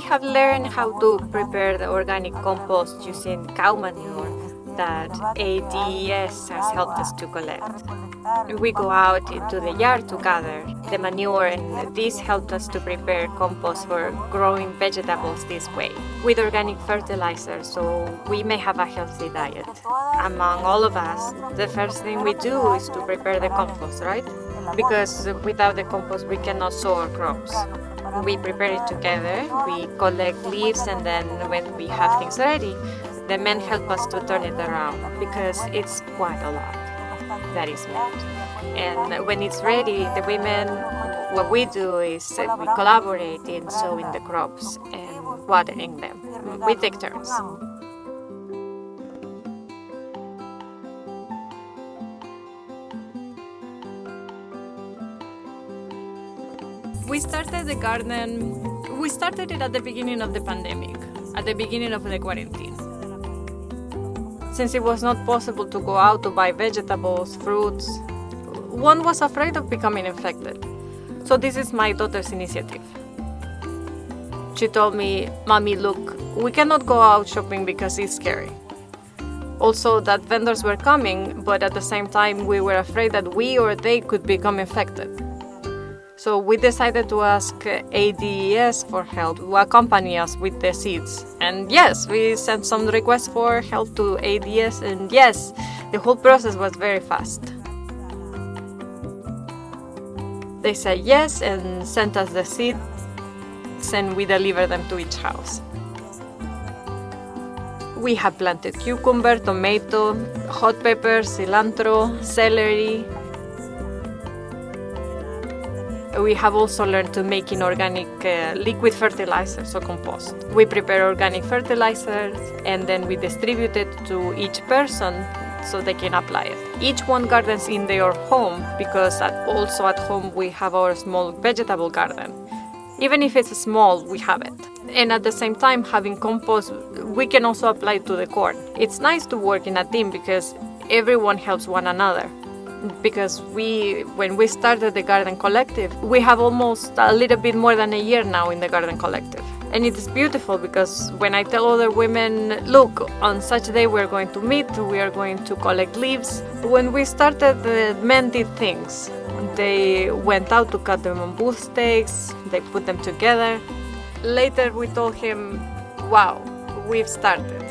have learned how to prepare the organic compost using cow manure that ADES has helped us to collect. We go out into the yard to gather the manure and this helped us to prepare compost for growing vegetables this way with organic fertilizer so we may have a healthy diet. Among all of us, the first thing we do is to prepare the compost, right? Because without the compost we cannot sow our crops. We prepare it together, we collect leaves and then when we have things ready, the men help us to turn it around because it's quite a lot that is made. And when it's ready, the women, what we do is we collaborate in sowing the crops and watering them. We take turns. We started the garden, we started it at the beginning of the pandemic, at the beginning of the quarantine. Since it was not possible to go out to buy vegetables, fruits, one was afraid of becoming infected. So this is my daughter's initiative. She told me, Mommy, look, we cannot go out shopping because it's scary. Also that vendors were coming, but at the same time we were afraid that we or they could become infected. So we decided to ask ADES for help to accompany us with the seeds. And yes, we sent some requests for help to ADES and yes, the whole process was very fast. They said yes and sent us the seeds and we delivered them to each house. We have planted cucumber, tomato, hot pepper, cilantro, celery, we have also learned to make inorganic uh, liquid fertilizers or compost. We prepare organic fertilizers and then we distribute it to each person so they can apply it. Each one gardens in their home because at, also at home we have our small vegetable garden. Even if it's small, we have it. And at the same time, having compost, we can also apply to the corn. It's nice to work in a team because everyone helps one another because we when we started the garden collective we have almost a little bit more than a year now in the garden collective. And it is beautiful because when i tell other women look on such day we're going to meet we are going to collect leaves when we started the men did things. They went out to cut the bamboo stakes they put them together. Later we told him wow we've started